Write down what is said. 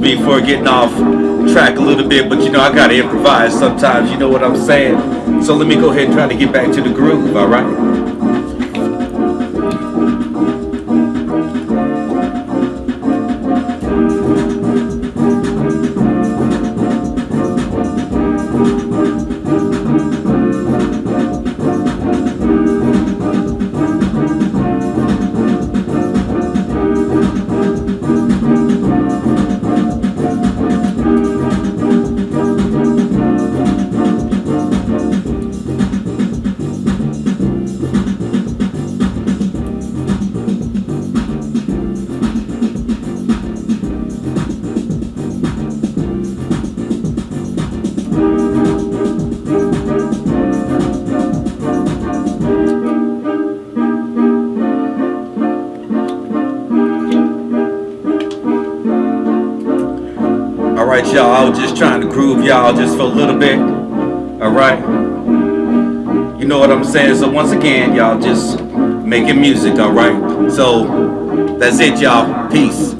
before getting off track a little bit, but you know I gotta improvise sometimes. You know what I'm saying? So let me go ahead and try to get back to the groove. All Alright y'all, I was just trying to groove y'all just for a little bit. Alright. You know what I'm saying? So once again, y'all just making music, alright? So that's it y'all. Peace.